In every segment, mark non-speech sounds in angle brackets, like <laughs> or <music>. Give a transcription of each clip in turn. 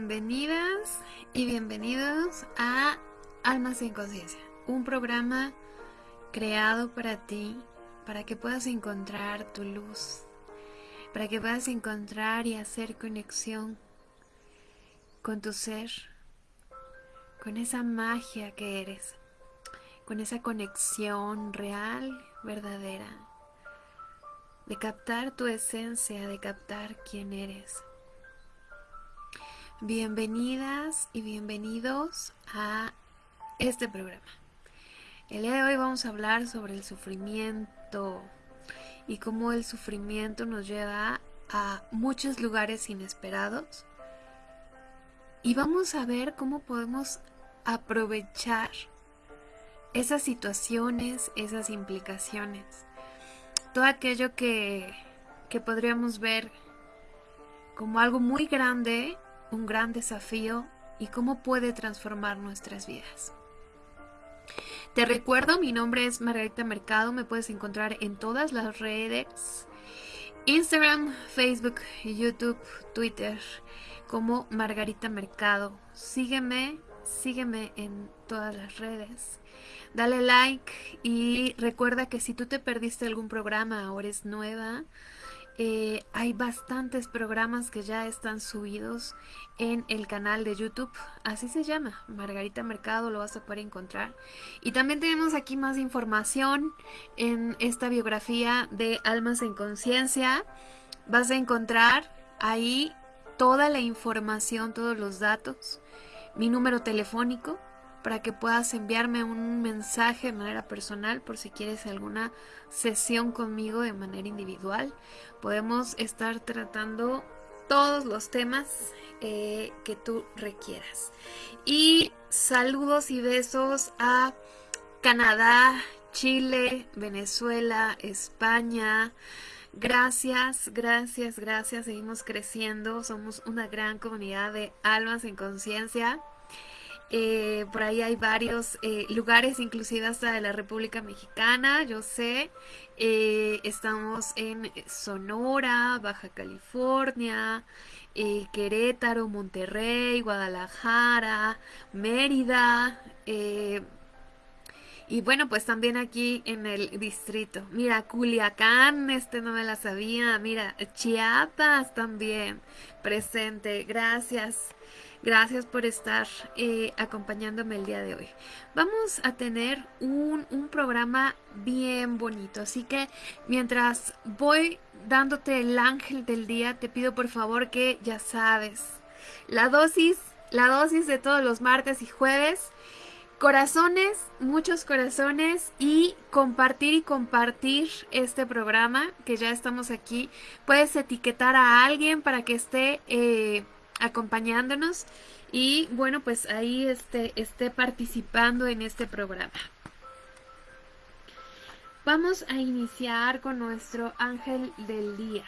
Bienvenidas y bienvenidos a Almas en Conciencia, un programa creado para ti, para que puedas encontrar tu luz, para que puedas encontrar y hacer conexión con tu ser, con esa magia que eres, con esa conexión real, verdadera, de captar tu esencia, de captar quién eres. Bienvenidas y bienvenidos a este programa. El día de hoy vamos a hablar sobre el sufrimiento y cómo el sufrimiento nos lleva a muchos lugares inesperados. Y vamos a ver cómo podemos aprovechar esas situaciones, esas implicaciones, todo aquello que, que podríamos ver como algo muy grande un gran desafío y cómo puede transformar nuestras vidas. Te recuerdo, mi nombre es Margarita Mercado, me puedes encontrar en todas las redes, Instagram, Facebook, YouTube, Twitter, como Margarita Mercado. Sígueme, sígueme en todas las redes. Dale like y recuerda que si tú te perdiste algún programa o eres nueva, eh, hay bastantes programas que ya están subidos en el canal de YouTube. Así se llama, Margarita Mercado, lo vas a poder encontrar. Y también tenemos aquí más información en esta biografía de Almas en Conciencia. Vas a encontrar ahí toda la información, todos los datos, mi número telefónico para que puedas enviarme un mensaje de manera personal por si quieres alguna sesión conmigo de manera individual. Podemos estar tratando todos los temas eh, que tú requieras. Y saludos y besos a Canadá, Chile, Venezuela, España. Gracias, gracias, gracias. Seguimos creciendo. Somos una gran comunidad de almas en conciencia. Eh, por ahí hay varios eh, lugares, inclusive hasta de la República Mexicana, yo sé. Eh, estamos en Sonora, Baja California, Querétaro, Monterrey, Guadalajara, Mérida. y bueno, pues también aquí en el distrito. Mira, Culiacán, este no me la sabía. Mira, Chiapas también presente. Gracias. Gracias por estar eh, acompañándome el día de hoy. Vamos a tener un, un, programa bien bonito, así que mientras voy dándote el ángel del día, te pido por favor que ya sabes, la dosis, la dosis de todos los martes y jueves, corazones, muchos corazones y compartir y compartir este programa que ya estamos aquí. Puedes etiquetar a alguien para que esté... Eh, acompañándonos y bueno, pues ahí esté, esté participando en este programa. Vamos a iniciar con nuestro ángel del día.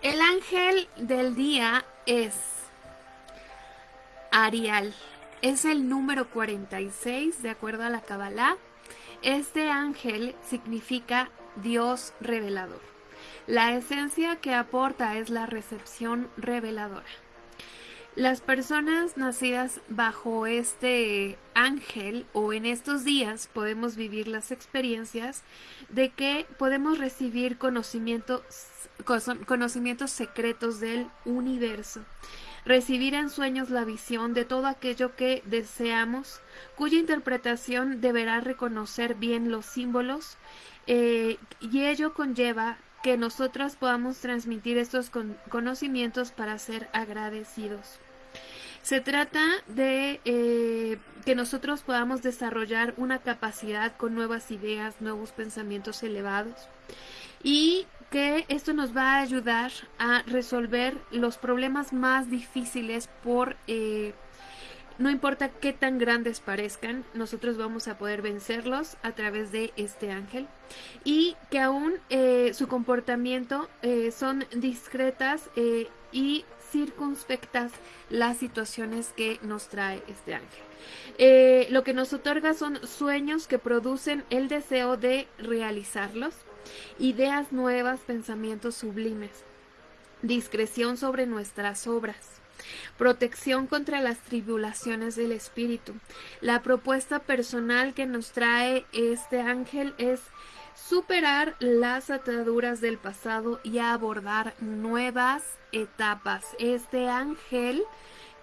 El ángel del día es Arial. Es el número 46 de acuerdo a la Kabbalah. Este ángel significa Dios revelador. La esencia que aporta es la recepción reveladora. Las personas nacidas bajo este ángel o en estos días podemos vivir las experiencias de que podemos recibir conocimientos, conocimientos secretos del universo recibir en sueños la visión de todo aquello que deseamos, cuya interpretación deberá reconocer bien los símbolos, eh, y ello conlleva que nosotros podamos transmitir estos conocimientos para ser agradecidos. Se trata de eh, que nosotros podamos desarrollar una capacidad con nuevas ideas, nuevos pensamientos elevados y que esto nos va a ayudar a resolver los problemas más difíciles por... Eh, no importa qué tan grandes parezcan, nosotros vamos a poder vencerlos a través de este ángel. Y que aún eh, su comportamiento eh, son discretas y circunspectas las situaciones que nos trae este ángel. Lo que nos otorga son sueños que producen el deseo de realizarlos, ideas nuevas, pensamientos sublimes, discreción sobre nuestras obras, protección contra las tribulaciones del espíritu. La propuesta personal que nos trae este ángel es superar las ataduras del pasado y abordar nuevas etapas. Este ángel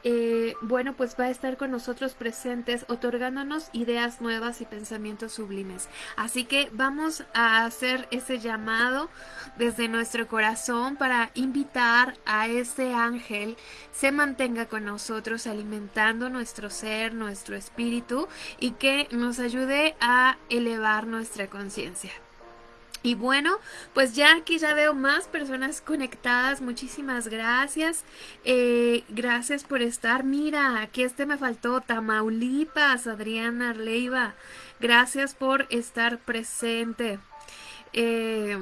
eh, bueno, pues va a estar con nosotros presentes, otorgándonos ideas nuevas y pensamientos sublimes. Así que vamos a hacer ese llamado desde nuestro corazón para invitar a ese ángel se mantenga con nosotros alimentando nuestro ser, nuestro espíritu y que nos ayude a elevar nuestra conciencia. Y bueno, pues ya aquí ya veo más personas conectadas. Muchísimas gracias. Eh, gracias por estar. Mira, aquí este me faltó. Tamaulipas, Adriana Leiva. Gracias por estar presente. Eh,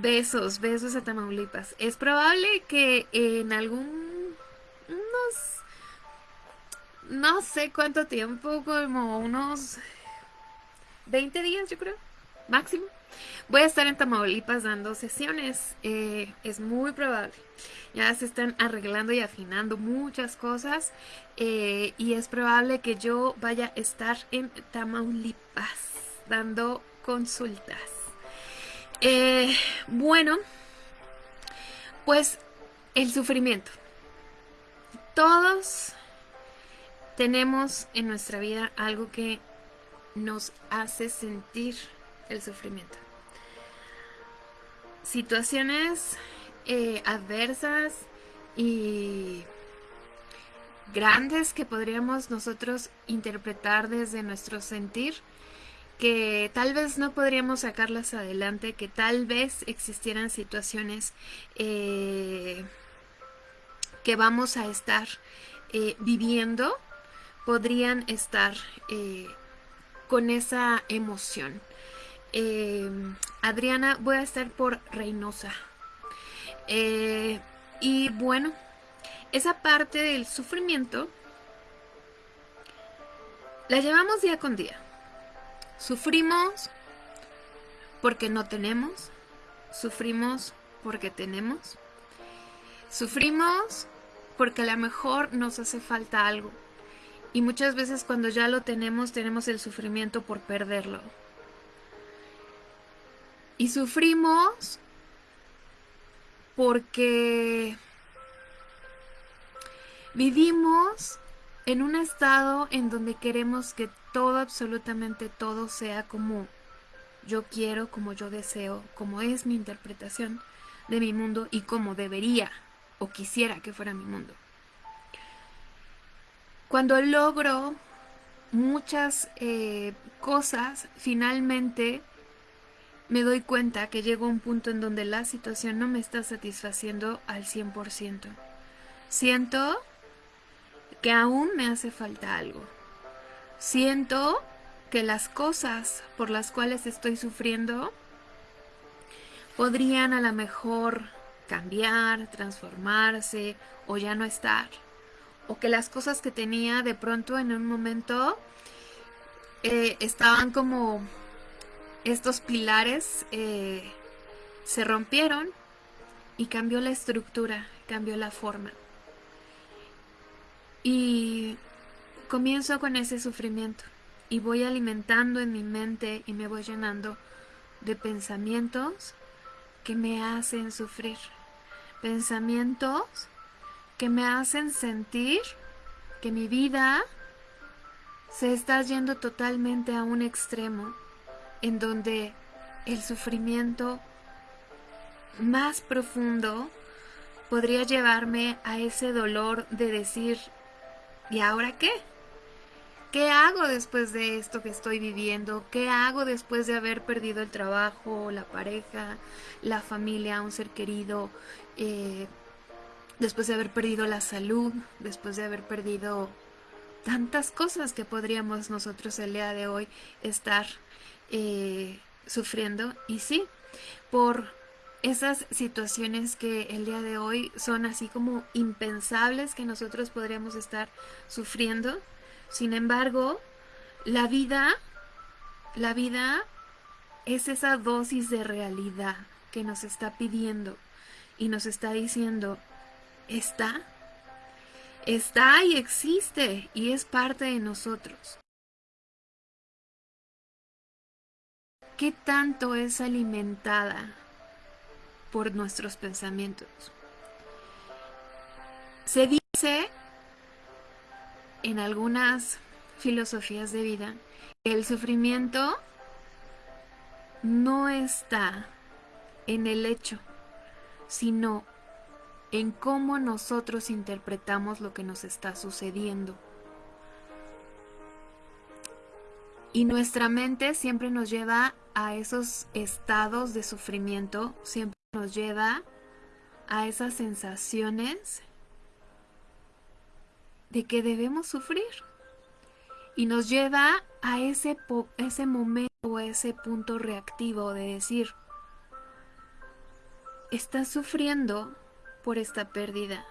besos, besos a Tamaulipas. Es probable que en algún... no sé cuánto tiempo, como unos 20 días yo creo, máximo Voy a estar en Tamaulipas dando sesiones, eh, es muy probable. Ya se están arreglando y afinando muchas cosas eh, y es probable que yo vaya a estar en Tamaulipas dando consultas. Eh, bueno, pues el sufrimiento. Todos tenemos en nuestra vida algo que nos hace sentir el sufrimiento situaciones eh, adversas y grandes que podríamos nosotros interpretar desde nuestro sentir, que tal vez no podríamos sacarlas adelante, que tal vez existieran situaciones eh, que vamos a estar eh, viviendo, podrían estar con esa emoción. Em, Adriana, voy a estar por Reynosa. Eh, y bueno, esa parte del sufrimiento la llevamos día con día. Sufrimos porque no tenemos. Sufrimos porque tenemos. Sufrimos porque a lo mejor nos hace falta algo. Y muchas veces cuando ya lo tenemos, tenemos el sufrimiento por perderlo. Y sufrimos porque vivimos en un estado en donde queremos que todo, absolutamente todo sea como yo quiero, como yo deseo, como es mi interpretación de mi mundo y como debería o quisiera que fuera mi mundo. Cuando logro muchas eh, cosas, finalmente me doy cuenta que llego a un punto en donde la situación no me está satisfaciendo al 100%. Siento que aún me hace falta algo. Siento que las cosas por las cuales estoy sufriendo podrían a lo mejor cambiar, transformarse o ya no estar. O que las cosas que tenía de pronto en un momento eh, estaban como estos pilares eh, se rompieron y cambió la estructura, cambió la forma. Y comienzo con ese sufrimiento y voy alimentando en mi mente y me voy llenando de pensamientos que me hacen sufrir. Pensamientos que me hacen sentir que mi vida se está yendo totalmente a un extremo en donde el sufrimiento más profundo podría llevarme a ese dolor de decir, ¿y ahora qué? ¿Qué hago después de esto que estoy viviendo? ¿Qué hago después de haber perdido el trabajo, la pareja, la familia, un ser querido? Eh, después de haber perdido la salud, después de haber perdido tantas cosas que podríamos nosotros el día de hoy estar eh, sufriendo y sí, por esas situaciones que el día de hoy son así como impensables que nosotros podríamos estar sufriendo. Sin embargo, la vida, la vida es esa dosis de realidad que nos está pidiendo y nos está diciendo, está, está y existe y es parte de nosotros. ¿Qué tanto es alimentada por nuestros pensamientos. Se dice en algunas filosofías de vida que el sufrimiento no está en el hecho, sino en cómo nosotros interpretamos lo que nos está sucediendo. Y nuestra mente siempre nos lleva a esos estados de sufrimiento, siempre nos lleva a esas sensaciones de que debemos sufrir. Y nos lleva a ese, ese momento o ese punto reactivo de decir, estás sufriendo por esta pérdida,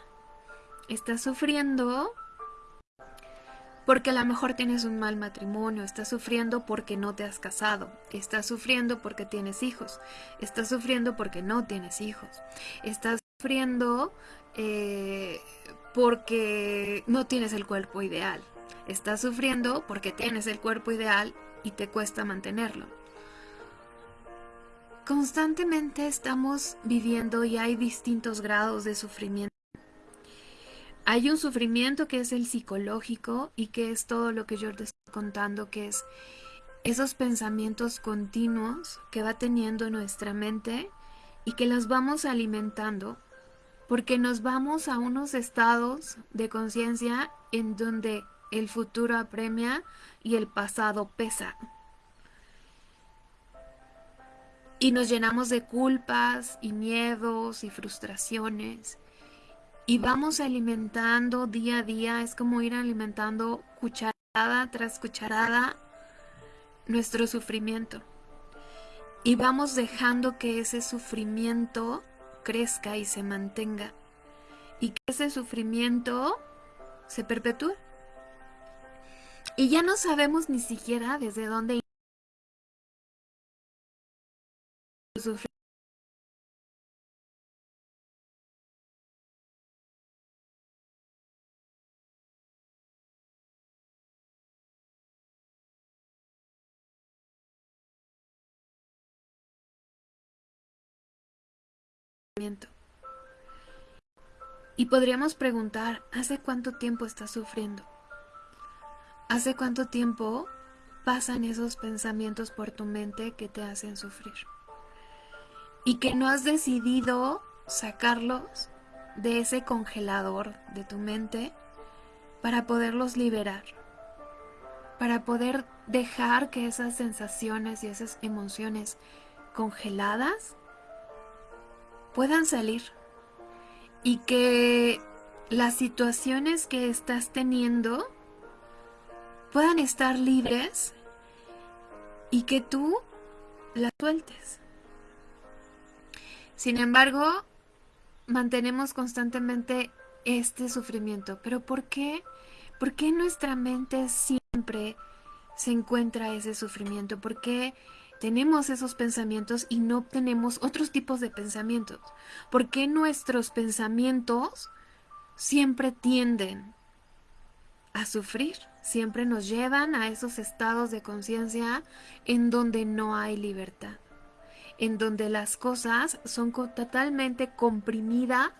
estás sufriendo porque a lo mejor tienes un mal matrimonio, estás sufriendo porque no te has casado, estás sufriendo porque tienes hijos, estás sufriendo porque no tienes hijos, estás sufriendo eh, porque no tienes el cuerpo ideal, estás sufriendo porque tienes el cuerpo ideal y te cuesta mantenerlo. Constantemente estamos viviendo y hay distintos grados de sufrimiento hay un sufrimiento que es el psicológico y que es todo lo que yo te estoy contando, que es esos pensamientos continuos que va teniendo nuestra mente y que los vamos alimentando porque nos vamos a unos estados de conciencia en donde el futuro apremia y el pasado pesa. Y nos llenamos de culpas y miedos y frustraciones y vamos alimentando día a día, es como ir alimentando cucharada tras cucharada nuestro sufrimiento. Y vamos dejando que ese sufrimiento crezca y se mantenga. Y que ese sufrimiento se perpetúe. Y ya no sabemos ni siquiera desde dónde Y podríamos preguntar, ¿hace cuánto tiempo estás sufriendo? ¿Hace cuánto tiempo pasan esos pensamientos por tu mente que te hacen sufrir? Y que no has decidido sacarlos de ese congelador de tu mente para poderlos liberar, para poder dejar que esas sensaciones y esas emociones congeladas puedan salir y que las situaciones que estás teniendo puedan estar libres y que tú las sueltes. Sin embargo, mantenemos constantemente este sufrimiento. ¿Pero por qué? ¿Por qué nuestra mente siempre se encuentra ese sufrimiento? ¿Por qué tenemos esos pensamientos y no tenemos otros tipos de pensamientos? ¿Por qué nuestros pensamientos siempre tienden a sufrir? Siempre nos llevan a esos estados de conciencia en donde no hay libertad, en donde las cosas son totalmente comprimidas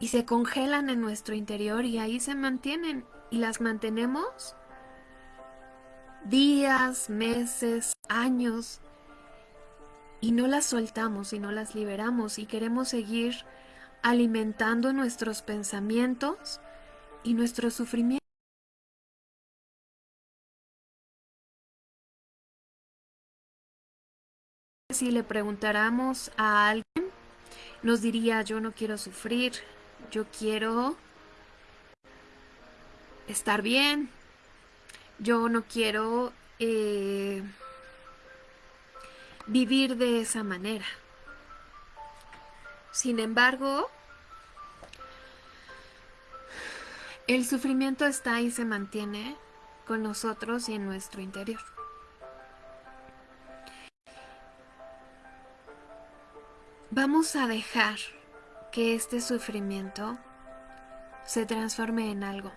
y se congelan en nuestro interior y ahí se mantienen y las mantenemos días, meses, años, y no las soltamos y no las liberamos y queremos seguir alimentando nuestros pensamientos y nuestro sufrimiento. Si le preguntáramos a alguien, nos diría, yo no quiero sufrir, yo quiero estar bien, yo no quiero eh, vivir de esa manera. Sin embargo, el sufrimiento está y se mantiene con nosotros y en nuestro interior. Vamos a dejar que este sufrimiento se transforme en algo.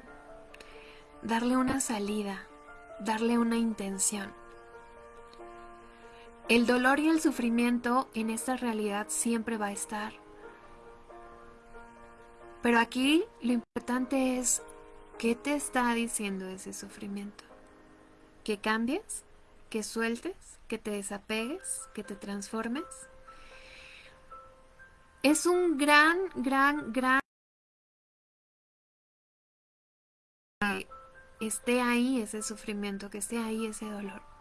Darle una salida, darle una intención. El dolor y el sufrimiento en esta realidad siempre va a estar. Pero aquí lo importante es qué te está diciendo ese sufrimiento. Que cambies, que sueltes, que te desapegues, que te transformes. Es un gran, gran, gran esté ahí ese sufrimiento, que esté ahí ese dolor.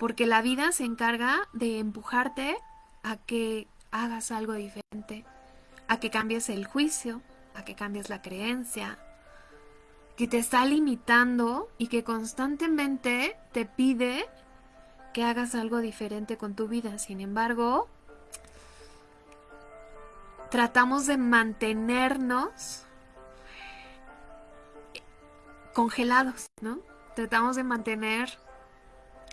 Porque la vida se encarga de empujarte a que hagas algo diferente, a que cambies el juicio, a que cambies la creencia, que te está limitando y que constantemente te pide que hagas algo diferente con tu vida. Sin embargo, tratamos de mantenernos congelados, ¿no? Tratamos de mantener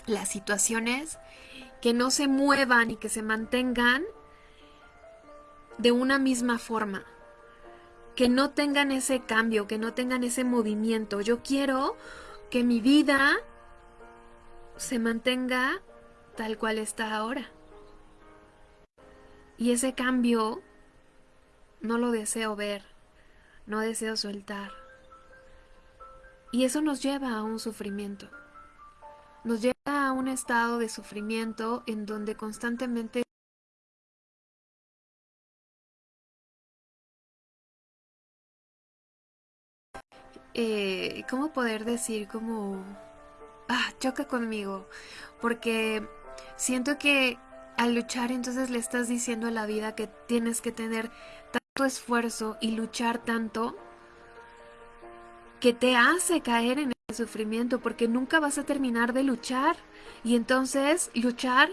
las situaciones que no se muevan y que se mantengan de una misma forma, que no tengan ese cambio, que no tengan ese movimiento. Yo quiero que mi vida se mantenga tal cual está ahora. Y ese cambio no lo deseo ver, no deseo soltar. Y eso nos lleva a un sufrimiento. Nos lleva a un estado de sufrimiento en donde constantemente eh, ¿cómo poder decir? Como, ah, choca conmigo, porque siento que al luchar entonces le estás diciendo a la vida que tienes que tener tanto esfuerzo y luchar tanto que te hace caer en sufrimiento porque nunca vas a terminar de luchar y entonces luchar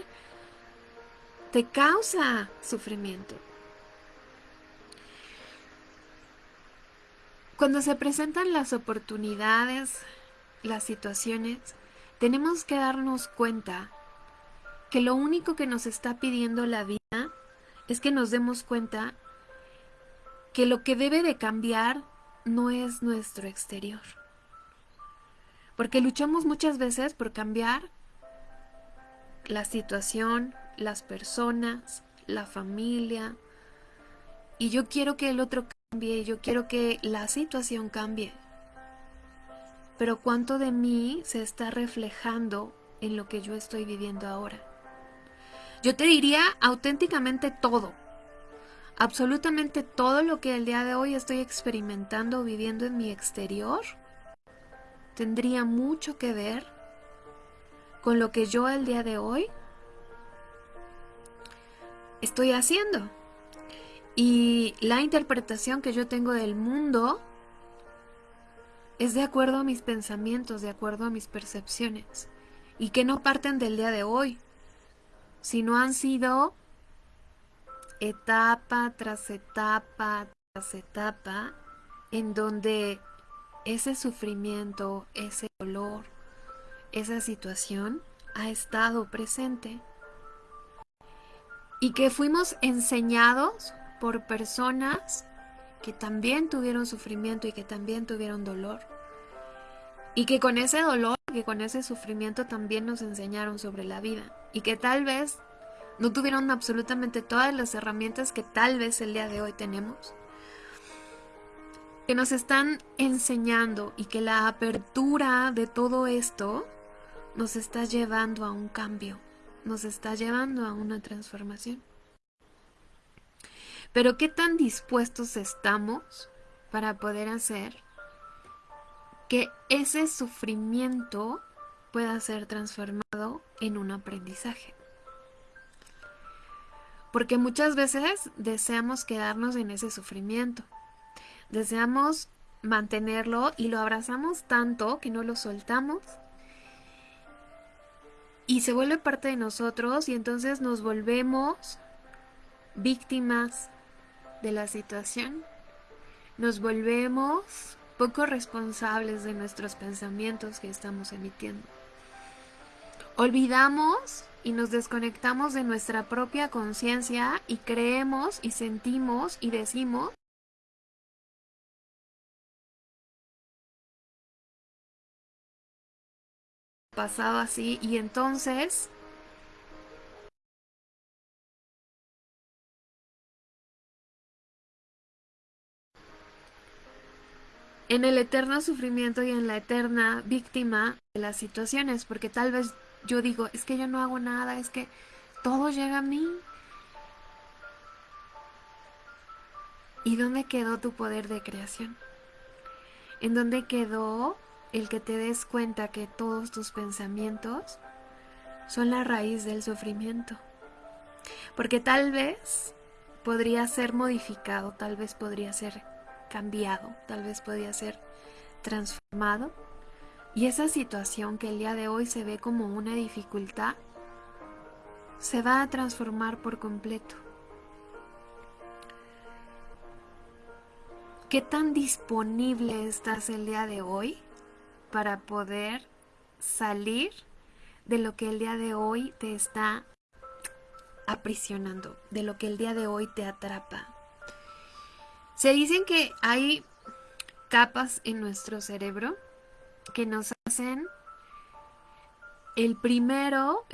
te causa sufrimiento. Cuando se presentan las oportunidades, las situaciones, tenemos que darnos cuenta que lo único que nos está pidiendo la vida es que nos demos cuenta que lo que debe de cambiar no es nuestro exterior. Porque luchamos muchas veces por cambiar la situación, las personas, la familia. Y yo quiero que el otro cambie, yo quiero que la situación cambie. Pero ¿cuánto de mí se está reflejando en lo que yo estoy viviendo ahora? Yo te diría auténticamente todo absolutamente todo lo que el día de hoy estoy experimentando viviendo en mi exterior tendría mucho que ver con lo que yo el día de hoy estoy haciendo. Y la interpretación que yo tengo del mundo es de acuerdo a mis pensamientos, de acuerdo a mis percepciones, y que no parten del día de hoy, sino han sido etapa tras etapa tras etapa en donde ese sufrimiento, ese dolor, esa situación ha estado presente y que fuimos enseñados por personas que también tuvieron sufrimiento y que también tuvieron dolor. Y que con ese dolor, que con ese sufrimiento también nos enseñaron sobre la vida. Y que tal vez no tuvieron absolutamente todas las herramientas que tal vez el día de hoy tenemos. Que nos están enseñando y que la apertura de todo esto nos está llevando a un cambio, nos está llevando a una transformación. Pero ¿qué tan dispuestos estamos para poder hacer que ese sufrimiento pueda ser transformado en un aprendizaje? Porque muchas veces deseamos quedarnos en ese sufrimiento. Deseamos mantenerlo y lo abrazamos tanto que no lo soltamos. Y se vuelve parte de nosotros y entonces nos volvemos víctimas de la situación, nos volvemos poco responsables de nuestros pensamientos que estamos emitiendo. Olvidamos y nos desconectamos de nuestra propia conciencia y creemos y sentimos y decimos pasado así y entonces en el eterno sufrimiento y en la eterna víctima de las situaciones, porque tal vez yo digo, es que yo no hago nada, es que todo llega a mí. ¿Y dónde quedó tu poder de creación? ¿En dónde quedó el que te des cuenta que todos tus pensamientos son la raíz del sufrimiento? Porque tal vez podría ser modificado, tal vez podría ser cambiado, tal vez podría ser transformado y esa situación que el día de hoy se ve como una dificultad, se va a transformar por completo. ¿Qué tan disponible estás el día de hoy para poder salir de lo que el día de hoy te está aprisionando, de lo que el día de hoy te atrapa? Se dicen que hay capas en nuestro cerebro que nos hacen. El primero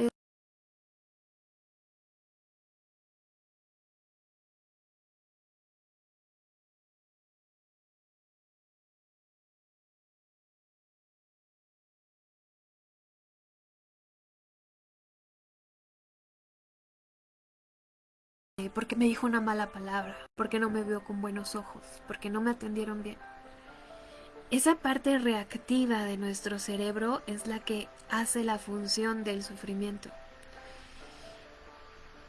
porque me dijo una mala palabra, porque no me vio con buenos ojos, porque no me atendieron bien. Esa parte reactiva de nuestro cerebro es la que hace la función del sufrimiento.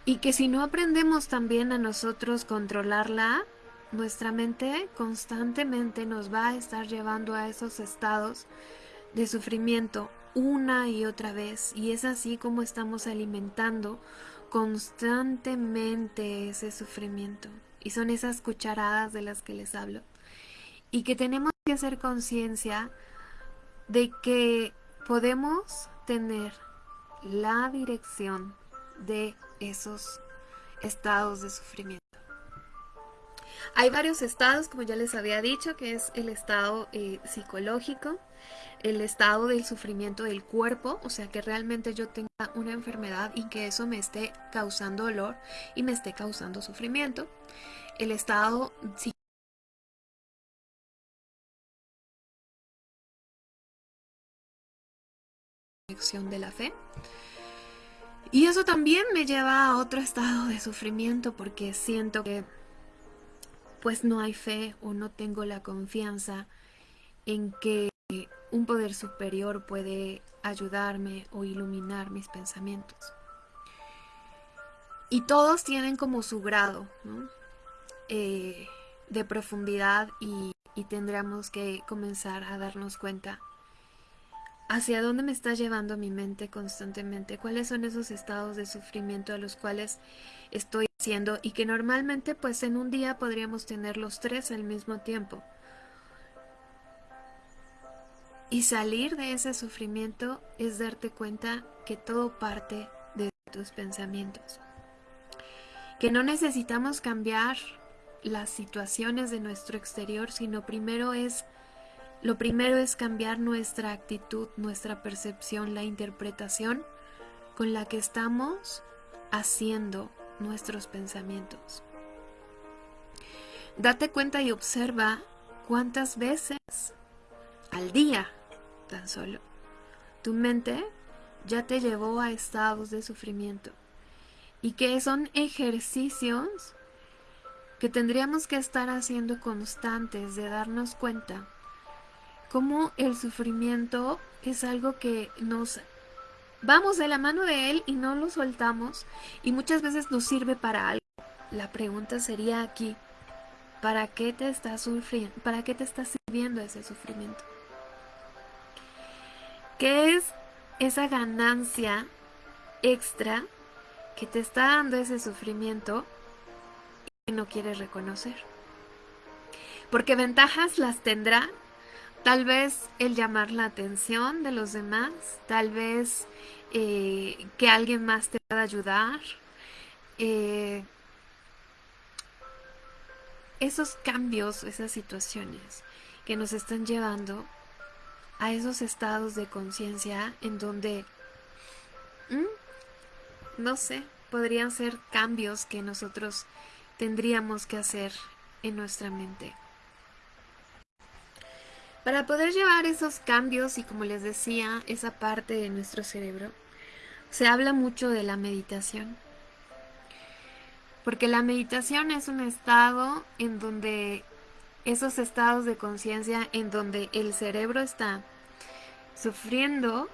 Y que si no aprendemos también a nosotros controlarla, nuestra mente constantemente nos va a estar llevando a esos estados de sufrimiento una y otra vez. Y es así como estamos alimentando constantemente ese sufrimiento. Y son esas cucharadas de las que les hablo y que tenemos que hacer conciencia de que podemos tener la dirección de esos estados de sufrimiento. Hay varios estados, como ya les había dicho, que es el estado eh, psicológico, el estado del sufrimiento del cuerpo, o sea que realmente yo tenga una enfermedad y que eso me esté causando dolor y me esté causando sufrimiento. El estado de la fe. Y eso también me lleva a otro estado de sufrimiento porque siento que pues no hay fe o no tengo la confianza en que un poder superior puede ayudarme o iluminar mis pensamientos. Y todos tienen como su grado eh, de profundidad y, y que comenzar a darnos cuenta hacia dónde me está llevando mi mente constantemente, cuáles son esos estados de sufrimiento a los cuales estoy y que normalmente pues en un día podríamos tener los tres al mismo tiempo. Y salir de ese sufrimiento es darte cuenta que todo parte de tus pensamientos. Que no necesitamos cambiar las situaciones de nuestro exterior, sino primero es lo primero es cambiar nuestra actitud, nuestra percepción, la interpretación con la que estamos haciendo nuestros pensamientos. Date cuenta y observa cuántas veces al día, tan solo, tu mente ya te llevó a estados de sufrimiento y que son ejercicios que tendríamos que estar haciendo constantes de darnos cuenta cómo el sufrimiento es algo que nos vamos de la mano de él y no lo soltamos y muchas veces nos sirve para algo. La pregunta sería aquí, ¿para qué te está sufriendo? ¿Para qué te está sirviendo ese sufrimiento? ¿Qué es esa ganancia extra que te está dando ese sufrimiento que no quieres reconocer. Porque ventajas las tendrá tal vez el llamar la atención de los demás, tal vez eh, que alguien más te pueda ayudar. Eh, esos cambios, esas situaciones que nos están llevando a esos estados de conciencia en donde, no sé, podrían ser cambios que nosotros tendríamos que hacer en nuestra mente. Para poder llevar esos cambios y como les decía, esa parte de nuestro cerebro, se habla mucho de la meditación. Porque la meditación es un estado en donde esos estados de conciencia en donde el cerebro está sufriendo,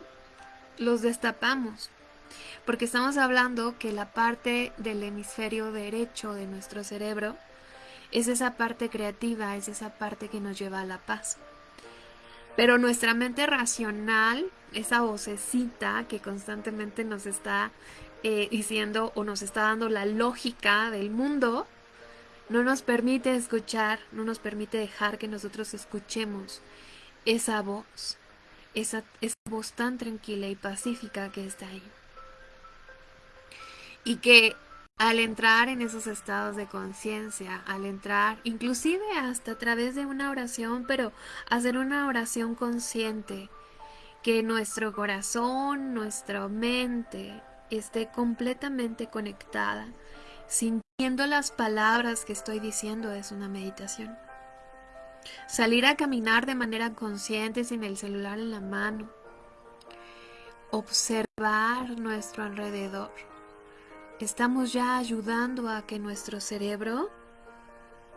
los destapamos. Porque estamos hablando que la parte del hemisferio derecho de nuestro cerebro es esa parte creativa, es esa parte que nos lleva a la paz. Pero nuestra mente racional, esa vocecita que constantemente nos está eh, diciendo o nos está dando la lógica del mundo, no nos permite escuchar, no nos permite dejar que nosotros escuchemos esa voz, esa, esa voz tan tranquila y pacífica que está ahí. Y que al entrar en esos estados de conciencia, al entrar inclusive hasta a través de una oración, pero hacer una oración consciente, que nuestro corazón, nuestra mente esté completamente conectada Sintiendo las palabras que estoy diciendo es una meditación. Salir a caminar de manera consciente sin el celular en la mano. Observar nuestro alrededor. Estamos ya ayudando a que nuestro cerebro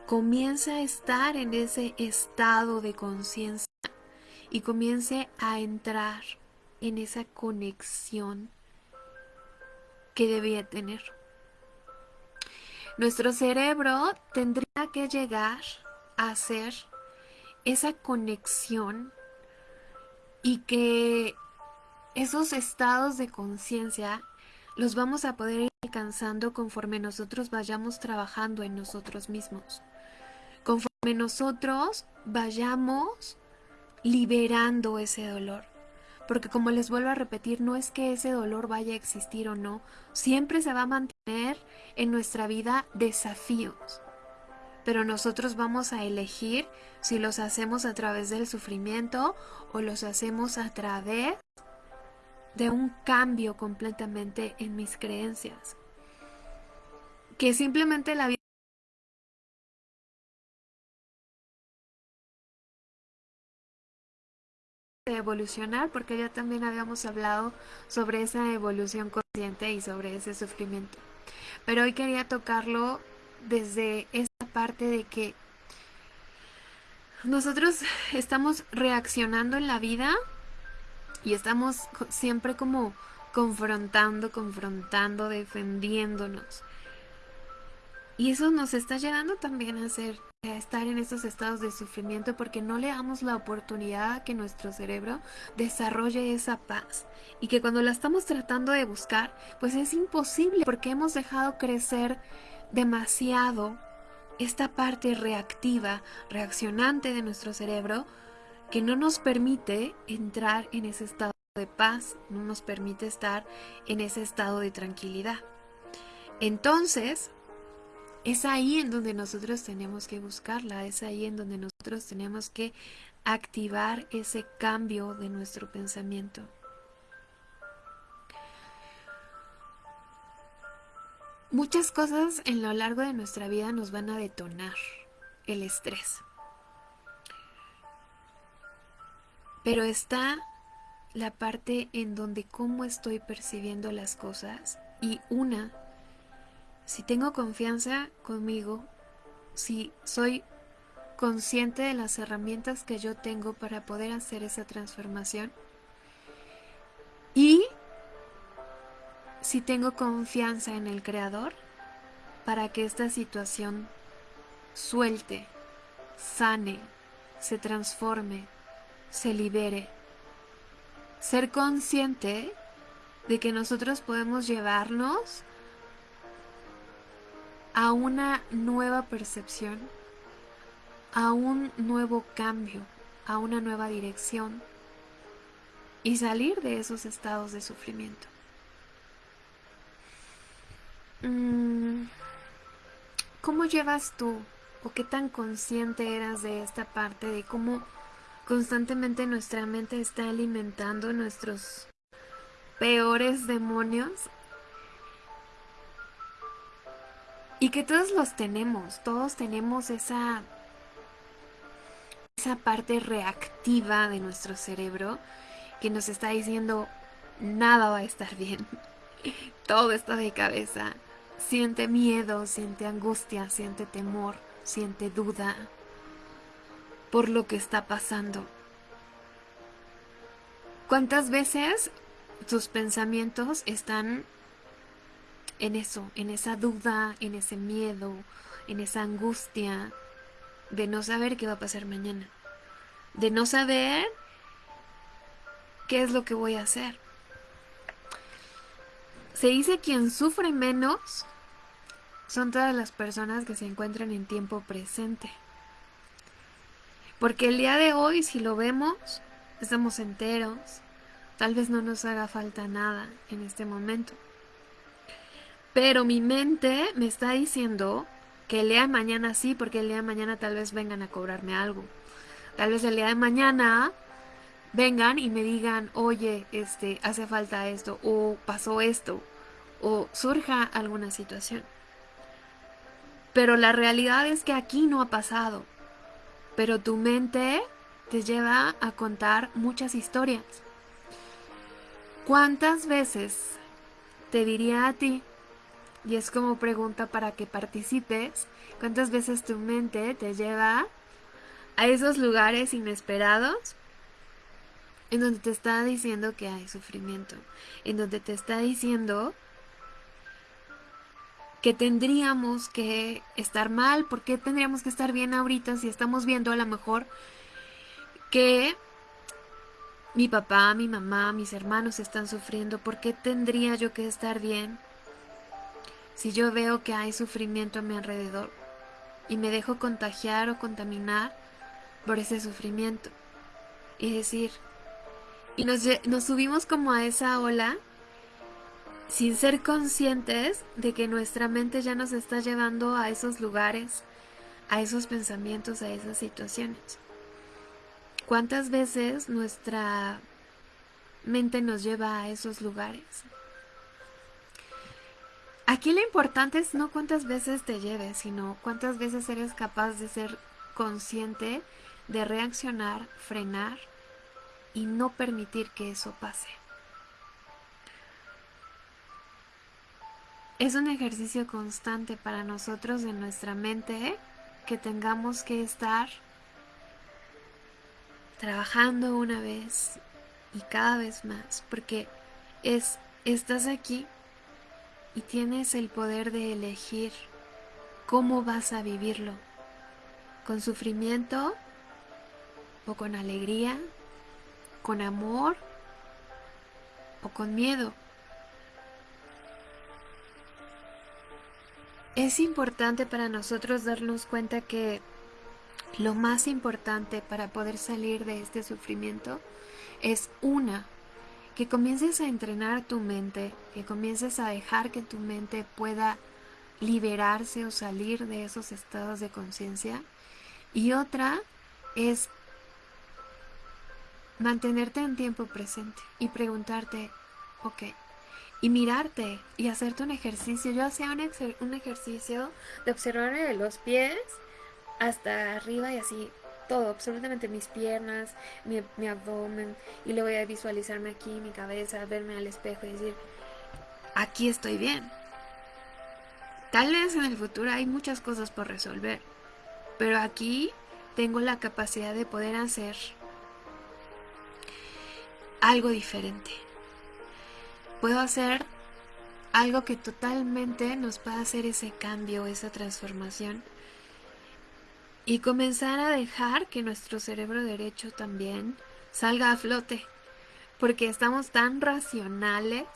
comience a estar en ese estado de conciencia y comience a entrar en esa conexión que debía tener. Nuestro cerebro tendría que llegar a hacer esa conexión y que esos estados de conciencia los vamos a poder alcanzando conforme nosotros vayamos trabajando en nosotros mismos. Conforme nosotros vayamos liberando ese dolor. Porque como les vuelvo a repetir, no es que ese dolor vaya a existir o no, siempre se va a mantener en nuestra vida desafíos, pero nosotros vamos a elegir si los hacemos a través del sufrimiento o los hacemos a través de un cambio completamente en mis creencias. Que simplemente la vida de evolucionar porque ya también habíamos hablado sobre esa evolución consciente y sobre ese sufrimiento. Pero hoy quería tocarlo desde esta parte de que nosotros estamos reaccionando en la vida y estamos siempre como confrontando, confrontando, defendiéndonos. Y eso nos está llevando también a ser a estar en estos estados de sufrimiento porque no le damos la oportunidad a que nuestro cerebro desarrolle esa paz y que cuando la estamos tratando de buscar pues es imposible porque hemos dejado crecer demasiado esta parte reactiva, reaccionante de nuestro cerebro que no nos permite entrar en ese estado de paz, no nos permite estar en ese estado de tranquilidad. Entonces, es ahí en donde nosotros tenemos que buscarla, es ahí en donde nosotros tenemos que activar ese cambio de nuestro pensamiento. Muchas cosas en lo largo de nuestra vida nos van a detonar el estrés. Pero está la parte en donde cómo estoy percibiendo las cosas y una si tengo confianza conmigo, si soy consciente de las herramientas que yo tengo para poder hacer esa transformación y si tengo confianza en el Creador para que esta situación suelte, sane, se transforme, se libere. Ser consciente de que nosotros podemos llevarnos a una nueva percepción, a un nuevo cambio, a una nueva dirección y salir de esos estados de sufrimiento. Mm, ¿Cómo llevas tú o qué tan consciente eras de esta parte de cómo constantemente nuestra mente está alimentando nuestros peores demonios y que todos los tenemos, todos tenemos esa esa parte reactiva de nuestro cerebro que nos está diciendo nada va a estar bien. <laughs> Todo está de cabeza. Siente miedo, siente angustia, siente temor, siente duda por lo que está pasando. ¿Cuántas veces tus pensamientos están en eso, en esa duda, en ese miedo, en esa angustia de no saber qué va a pasar mañana, de no saber qué es lo que voy a hacer. Se dice quien sufre menos son todas las personas que se encuentran en tiempo presente. Porque el día de hoy, si lo vemos, estamos enteros, tal vez no nos haga falta nada en este momento. Pero mi mente me está diciendo que el día de mañana sí, porque el día de mañana tal vez vengan a cobrarme algo. Tal vez el día de mañana vengan y me digan, oye, este, hace falta esto, o pasó esto, o surja alguna situación. Pero la realidad es que aquí no ha pasado. Pero tu mente te lleva a contar muchas historias. ¿Cuántas veces te diría a ti, y es como pregunta para que participes, cuántas veces tu mente te lleva a esos lugares inesperados en donde te está diciendo que hay sufrimiento, en donde te está diciendo que tendríamos que estar mal, porque tendríamos que estar bien ahorita si estamos viendo a lo mejor que mi papá, mi mamá, mis hermanos están sufriendo, ¿por qué tendría yo que estar bien si yo veo que hay sufrimiento a mi alrededor y me dejo contagiar o contaminar por ese sufrimiento? Y decir, y nos, nos subimos como a esa ola sin ser conscientes de que nuestra mente ya nos está llevando a esos lugares, a esos pensamientos, a esas situaciones. ¿Cuántas veces nuestra mente nos lleva a esos lugares? Aquí lo importante es no cuántas veces te lleves, sino cuántas veces eres capaz de ser consciente, de reaccionar, frenar y no permitir que eso pase. Es un ejercicio constante para nosotros en nuestra mente que tengamos que estar trabajando una vez y cada vez más, porque es estás aquí y tienes el poder de elegir cómo vas a vivirlo, con sufrimiento o con alegría, con amor o con miedo. Es importante para nosotros darnos cuenta que lo más importante para poder salir de este sufrimiento es una, que comiences a entrenar tu mente, que comiences a dejar que tu mente pueda liberarse o salir de esos estados de conciencia. Y otra es mantenerte en tiempo presente y preguntarte, ok, y mirarte y hacerte un ejercicio. Yo hacía un, ejercicio de observarme de los pies hasta arriba y así todo, absolutamente mis piernas, mi, mi abdomen y luego voy a visualizarme aquí, mi cabeza, verme al espejo y decir, aquí estoy bien. Tal vez en el futuro hay muchas cosas por resolver, pero aquí tengo la capacidad de poder hacer algo diferente puedo hacer algo que totalmente nos pueda hacer ese cambio, esa transformación y comenzar a dejar que nuestro cerebro derecho también salga a flote, porque estamos tan racionales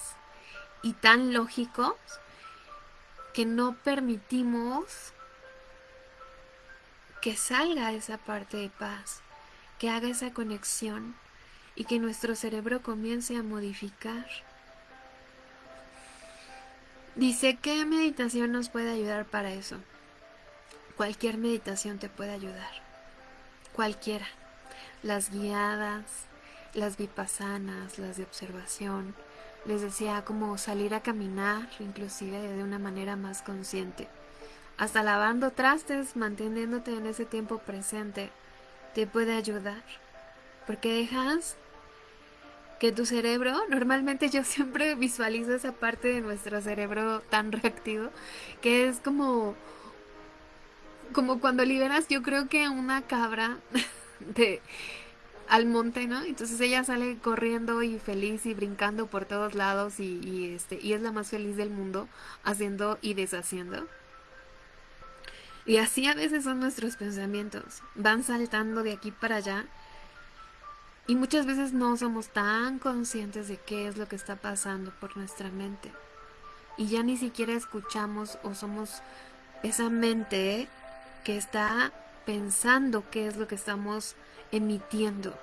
y tan lógicos que no permitimos que salga esa parte de paz, que haga esa conexión y que nuestro cerebro comience a modificar. Dice, ¿qué meditación nos puede ayudar para eso? Cualquier meditación te puede ayudar. Cualquiera. Las guiadas, las vipassanas, las de observación. Les decía como salir a caminar, inclusive de una manera más consciente hasta lavando trastes, manteniéndote en ese tiempo presente, te puede ayudar. Porque dejas que tu cerebro, normalmente yo siempre <laughs> visualizo esa parte de nuestro cerebro tan reactivo, que es como, como cuando liberas, yo creo que una cabra <laughs> de al monte, ¿no? Entonces ella sale corriendo y feliz y brincando por todos lados y, este y es la más feliz del mundo haciendo y deshaciendo. Y así a veces son nuestros pensamientos. Van saltando de aquí para allá. Y muchas veces no somos tan conscientes de qué es lo que está pasando por nuestra mente. Y ya ni siquiera escuchamos o somos esa mente que está pensando qué es lo que estamos emitiendo.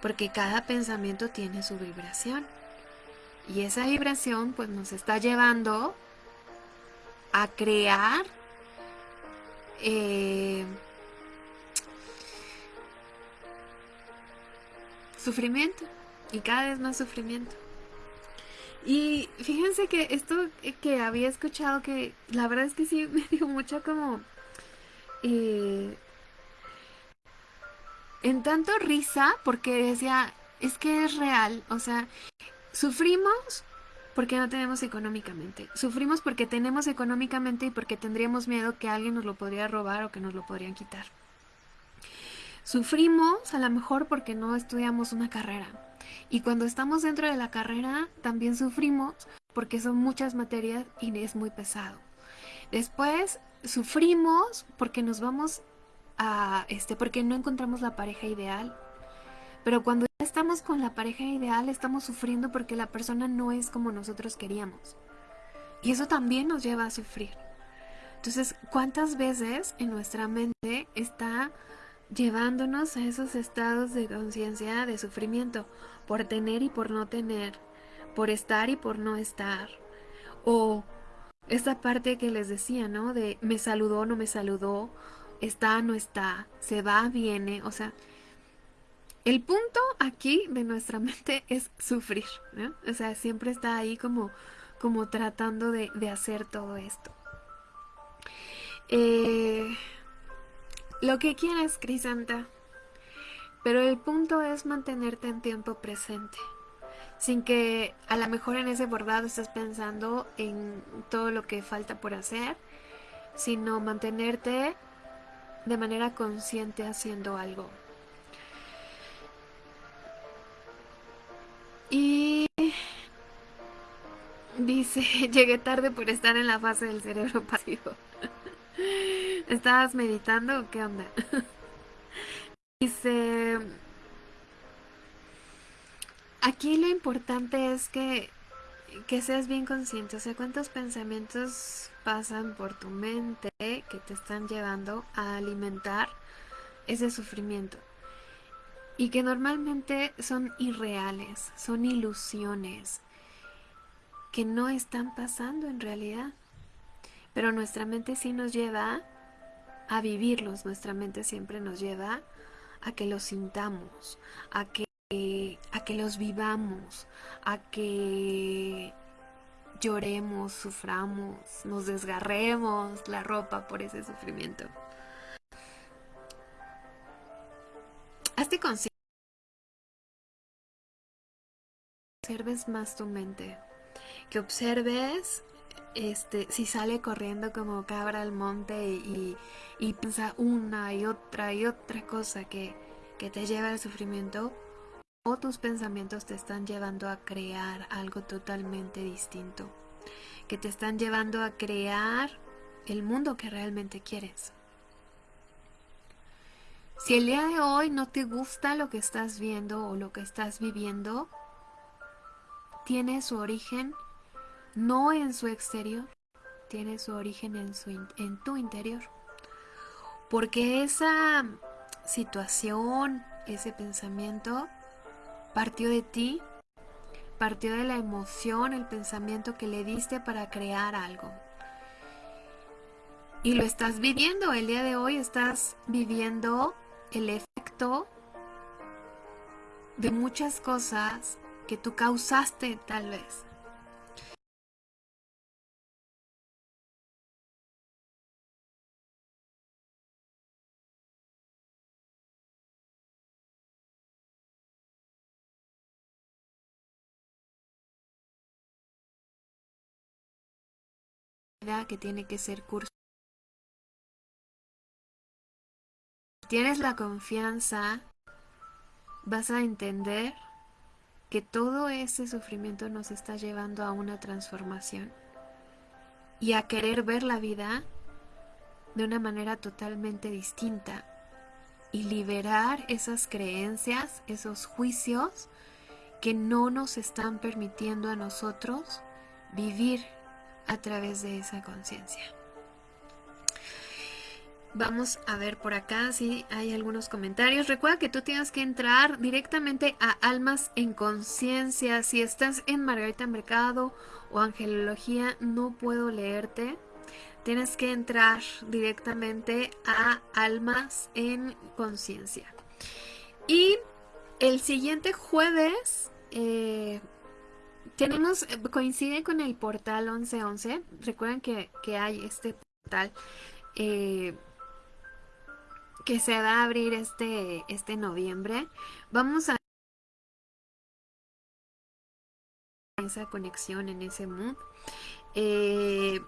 Porque cada pensamiento tiene su vibración. Y esa vibración pues nos está llevando a crear eh, sufrimiento y cada vez más sufrimiento. Y fíjense que esto que había escuchado que la verdad es que sí me dio mucho como eh, en tanto risa porque decía es que es real, o sea, sufrimos porque no tenemos económicamente. Sufrimos porque tenemos económicamente y porque tendríamos miedo que alguien nos lo podría robar o que nos lo podrían quitar. Sufrimos a lo mejor porque no estudiamos una carrera. Y cuando estamos dentro de la carrera también sufrimos porque son muchas materias y es muy pesado. Después sufrimos porque nos vamos a este porque no encontramos la pareja ideal. Pero cuando estamos con la pareja ideal, estamos sufriendo porque la persona no es como nosotros queríamos. Y eso también nos lleva a sufrir. Entonces, ¿cuántas veces en nuestra mente está llevándonos a esos estados de conciencia de sufrimiento por tener y por no tener, por estar y por no estar? O esa parte que les decía, ¿no? De me saludó, no me saludó, está, no está, se va, viene, o sea, el punto aquí de nuestra <laughs> mente es sufrir, ¿no? O sea, siempre está ahí como, como tratando de, hacer todo esto. Eh, lo que quieras, Crisanta. Pero el punto es mantenerte en tiempo presente. Sin que a lo mejor en ese bordado estés pensando en todo lo que falta por hacer, sino mantenerte de manera consciente haciendo algo. Y dice, <laughs> llegué tarde por estar en la fase del cerebro pasivo. ¿Estabas meditando o qué onda? <laughs> dice, aquí lo importante es que, que seas bien consciente, o sea, cuántos pensamientos pasan por tu mente que te están llevando a alimentar ese sufrimiento y que normalmente son irreales, son ilusiones que no están pasando en realidad. Pero nuestra mente sí nos lleva a vivirlos, nuestra mente siempre nos lleva a que los sintamos, a que, a que los vivamos, a que lloremos, suframos, nos desgarremos la ropa por ese sufrimiento. Hazte consciente observes más tu mente, que observes este, si sale corriendo como cabra al monte y, y piensa una y otra y otra cosa que, que te lleva al sufrimiento, o tus pensamientos te están llevando a crear algo totalmente distinto, que te están llevando a crear el mundo que realmente quieres. Si el día de hoy no te gusta lo que estás viendo o lo que estás viviendo, tiene su origen no en su exterior, tiene su origen en, su, en tu interior. Porque esa situación, ese pensamiento, partió de ti, partió de la emoción, el pensamiento que le diste para crear algo. Y lo estás viviendo, el día de hoy estás viviendo el efecto de muchas cosas que tú causaste tal vez. Que tiene que ser curso. Tienes la confianza, vas a entender que todo ese sufrimiento nos está llevando a una transformación y a querer ver la vida de una manera totalmente distinta y liberar esas creencias, esos juicios que no nos están permitiendo a nosotros vivir a través de esa conciencia. Vamos a ver por acá si hay algunos comentarios. Recuerda que tú tienes que entrar directamente a Almas en Conciencia. Si estás en Margarita Mercado o Angelología, no puedo leerte. Tienes que entrar directamente a Almas en Conciencia. Y el siguiente jueves eh, tenemos, eh, coincide con el portal 1111. Recuerden que, hay este portal eh, que se va a abrir este, este noviembre. Vamos a esa conexión en ese mood. Eh,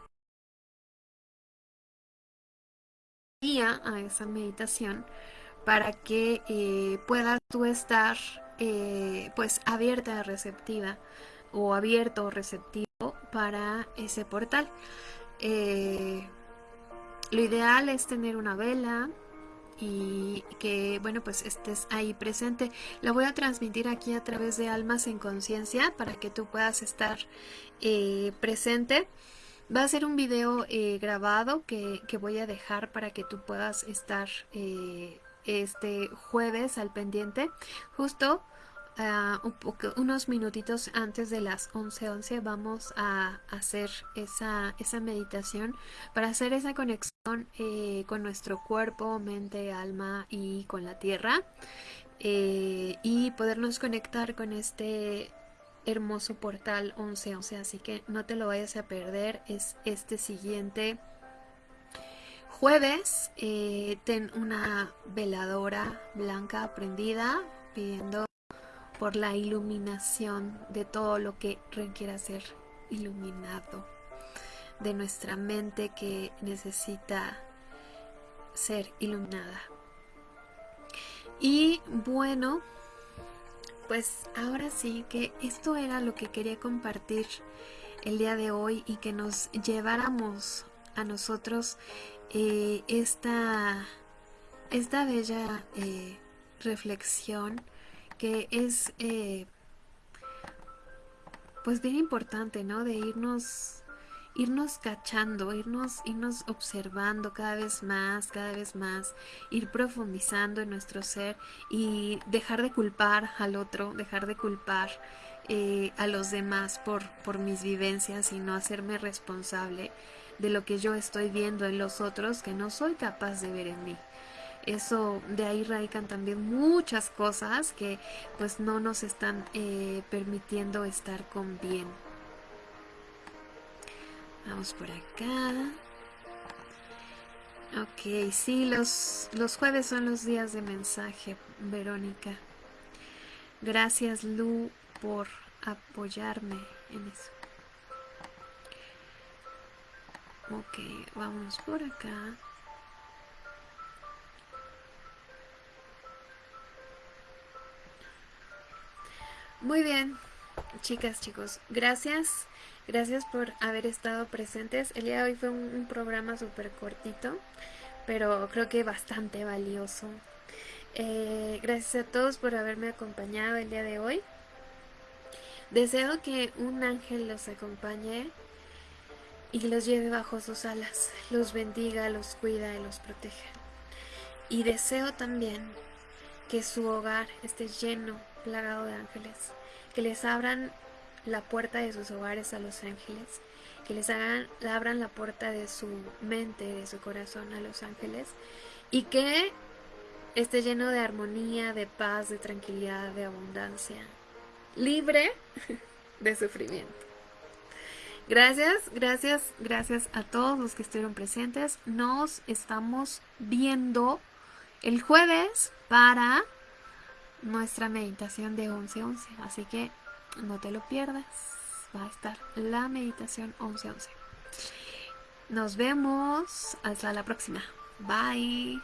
a esa meditación para que eh, puedas tú estar pues abierta, receptiva o abierto o receptivo para ese portal. Eh, lo ideal es tener una vela y que, bueno, pues estés ahí presente. La voy a transmitir aquí a través de Almas en Conciencia para que tú puedas estar eh, presente. Va a ser un video eh, grabado que, que, voy a dejar para que tú puedas estar este jueves al pendiente. Justo unos minutitos antes de las 11:11 vamos a hacer esa, esa meditación para hacer esa conexión eh, con nuestro cuerpo, mente, alma y con la tierra eh, y podernos conectar con este hermoso portal 1111 así que no te lo vayas a perder. Es este siguiente jueves eh, ten una veladora blanca prendida pidiendo por la iluminación de todo lo que requiera ser iluminado, de nuestra mente que necesita ser iluminada. Y bueno, pues ahora sí que esto era lo que quería compartir el día de hoy y que nos lleváramos a nosotros eh, esta, esta bella eh, reflexión que es eh, pues bien importante, ¿no? De irnos irnos cachando, irnos, irnos observando cada vez más, cada vez más, ir profundizando en nuestro ser y dejar de culpar al otro, dejar de culpar eh, a los demás por, por mis vivencias y no hacerme responsable de lo que yo estoy viendo en los otros que no soy capaz de ver en mí eso de ahí radican también muchas cosas que pues no nos están eh, permitiendo estar con bien. Vamos por acá. Ok sí los los jueves son los días de mensaje Verónica. Gracias Lu por apoyarme en eso. Ok vamos por acá Muy bien, chicas, chicos, gracias. Gracias por haber estado presentes. El día de hoy fue un, programa súper cortito, pero creo que bastante valioso. Eh, gracias a todos por haberme acompañado el día de hoy. Deseo que un ángel los acompañe y los lleve bajo sus alas, los bendiga, los cuida y los protege. Y deseo también que su hogar esté lleno, plagado de ángeles, que les abran la puerta de sus hogares a los ángeles, que les hagan, abran la puerta de su mente, de su corazón a los ángeles, y que esté lleno de armonía, de paz, de tranquilidad, de abundancia, libre <laughs> de sufrimiento. Gracias, gracias, gracias a todos los que estuvieron presentes. Nos estamos viendo el jueves para nuestra meditación de 11-11. Así que no te lo pierdas. Va a estar la meditación 11-11. Nos vemos. Hasta la próxima. Bye.